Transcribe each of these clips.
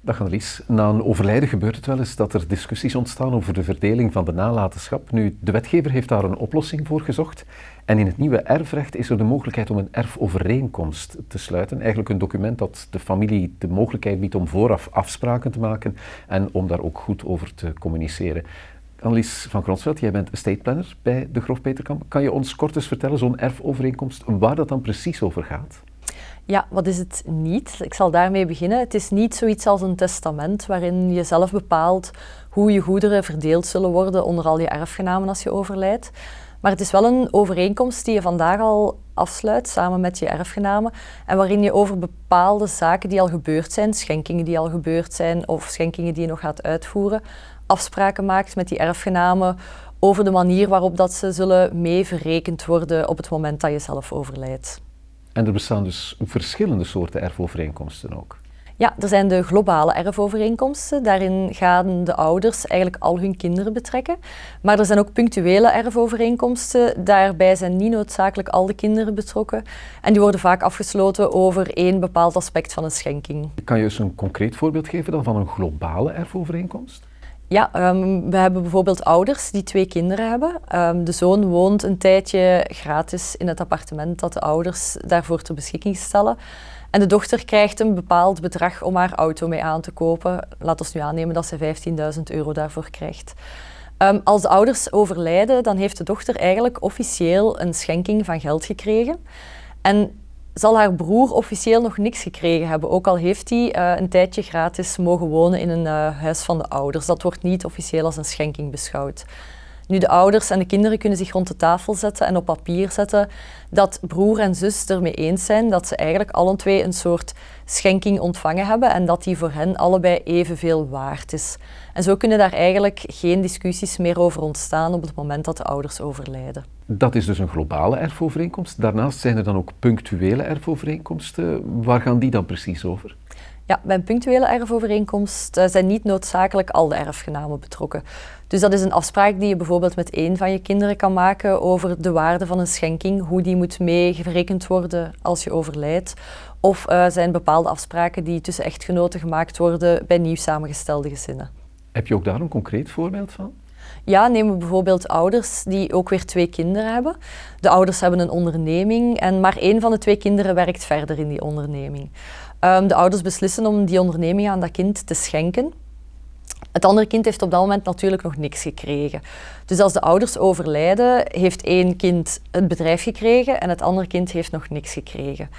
Dag Annelies. Na een overlijden gebeurt het wel eens dat er discussies ontstaan over de verdeling van de nalatenschap. Nu, de wetgever heeft daar een oplossing voor gezocht. En in het nieuwe erfrecht is er de mogelijkheid om een erfovereenkomst te sluiten. Eigenlijk een document dat de familie de mogelijkheid biedt om vooraf afspraken te maken en om daar ook goed over te communiceren. Annelies van Gronsveld, jij bent estate planner bij de Grof Peterkamp. Kan je ons kort eens vertellen, zo'n erfovereenkomst, waar dat dan precies over gaat? Ja, wat is het niet? Ik zal daarmee beginnen. Het is niet zoiets als een testament waarin je zelf bepaalt hoe je goederen verdeeld zullen worden onder al je erfgenamen als je overlijdt. Maar het is wel een overeenkomst die je vandaag al afsluit samen met je erfgenamen en waarin je over bepaalde zaken die al gebeurd zijn, schenkingen die al gebeurd zijn of schenkingen die je nog gaat uitvoeren, afspraken maakt met die erfgenamen over de manier waarop dat ze zullen mee verrekend worden op het moment dat je zelf overlijdt. En er bestaan dus verschillende soorten erfovereenkomsten ook. Ja, er zijn de globale erfovereenkomsten. Daarin gaan de ouders eigenlijk al hun kinderen betrekken. Maar er zijn ook punctuele erfovereenkomsten. Daarbij zijn niet noodzakelijk al de kinderen betrokken. En die worden vaak afgesloten over één bepaald aspect van een schenking. Kan je eens een concreet voorbeeld geven dan van een globale erfovereenkomst? Ja, um, we hebben bijvoorbeeld ouders die twee kinderen hebben. Um, de zoon woont een tijdje gratis in het appartement dat de ouders daarvoor ter beschikking stellen. En de dochter krijgt een bepaald bedrag om haar auto mee aan te kopen. Laat ons nu aannemen dat ze 15.000 euro daarvoor krijgt. Um, als de ouders overlijden, dan heeft de dochter eigenlijk officieel een schenking van geld gekregen. En zal haar broer officieel nog niks gekregen hebben, ook al heeft hij uh, een tijdje gratis mogen wonen in een uh, huis van de ouders. Dat wordt niet officieel als een schenking beschouwd. Nu, de ouders en de kinderen kunnen zich rond de tafel zetten en op papier zetten dat broer en zus ermee eens zijn dat ze eigenlijk alle twee een soort schenking ontvangen hebben en dat die voor hen allebei evenveel waard is. En zo kunnen daar eigenlijk geen discussies meer over ontstaan op het moment dat de ouders overlijden. Dat is dus een globale erfovereenkomst. Daarnaast zijn er dan ook punctuele erfovereenkomsten. Waar gaan die dan precies over? Ja, bij een punctuele erfovereenkomst eh, zijn niet noodzakelijk al de erfgenamen betrokken. Dus dat is een afspraak die je bijvoorbeeld met één van je kinderen kan maken over de waarde van een schenking, hoe die moet meegerekend worden als je overlijdt. Of uh, zijn bepaalde afspraken die tussen echtgenoten gemaakt worden bij nieuw samengestelde gezinnen. Heb je ook daar een concreet voorbeeld van? Ja, nemen we bijvoorbeeld ouders die ook weer twee kinderen hebben. De ouders hebben een onderneming en maar één van de twee kinderen werkt verder in die onderneming. Um, de ouders beslissen om die onderneming aan dat kind te schenken. Het andere kind heeft op dat moment natuurlijk nog niks gekregen. Dus als de ouders overlijden, heeft één kind het bedrijf gekregen en het andere kind heeft nog niks gekregen.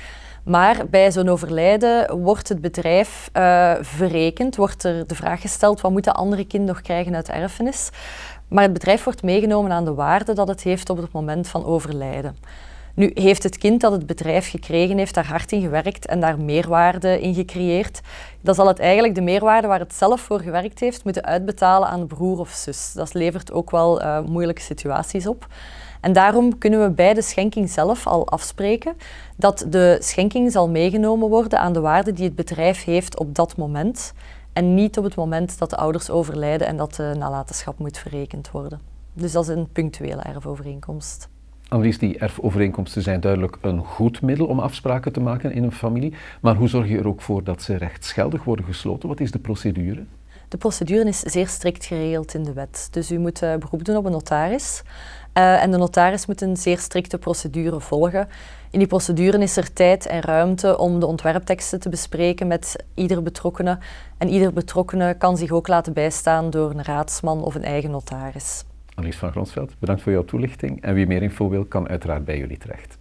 Maar bij zo'n overlijden wordt het bedrijf uh, verrekend, wordt er de vraag gesteld wat moet dat andere kind nog krijgen uit erfenis. Maar het bedrijf wordt meegenomen aan de waarde dat het heeft op het moment van overlijden. Nu heeft het kind dat het bedrijf gekregen heeft daar hard in gewerkt en daar meerwaarde in gecreëerd. Dan zal het eigenlijk de meerwaarde waar het zelf voor gewerkt heeft moeten uitbetalen aan broer of zus. Dat levert ook wel uh, moeilijke situaties op. En daarom kunnen we bij de schenking zelf al afspreken dat de schenking zal meegenomen worden aan de waarde die het bedrijf heeft op dat moment en niet op het moment dat de ouders overlijden en dat de nalatenschap moet verrekend worden. Dus dat is een punctuele erfovereenkomst. Annelies, die erfovereenkomsten zijn duidelijk een goed middel om afspraken te maken in een familie. Maar hoe zorg je er ook voor dat ze rechtsgeldig worden gesloten? Wat is de procedure? De procedure is zeer strikt geregeld in de wet. Dus u moet uh, beroep doen op een notaris. Uh, en de notaris moet een zeer strikte procedure volgen. In die procedure is er tijd en ruimte om de ontwerpteksten te bespreken met ieder betrokkene. En ieder betrokkene kan zich ook laten bijstaan door een raadsman of een eigen notaris. Annelies van Gronsveld, bedankt voor jouw toelichting. En wie meer info wil, kan uiteraard bij jullie terecht.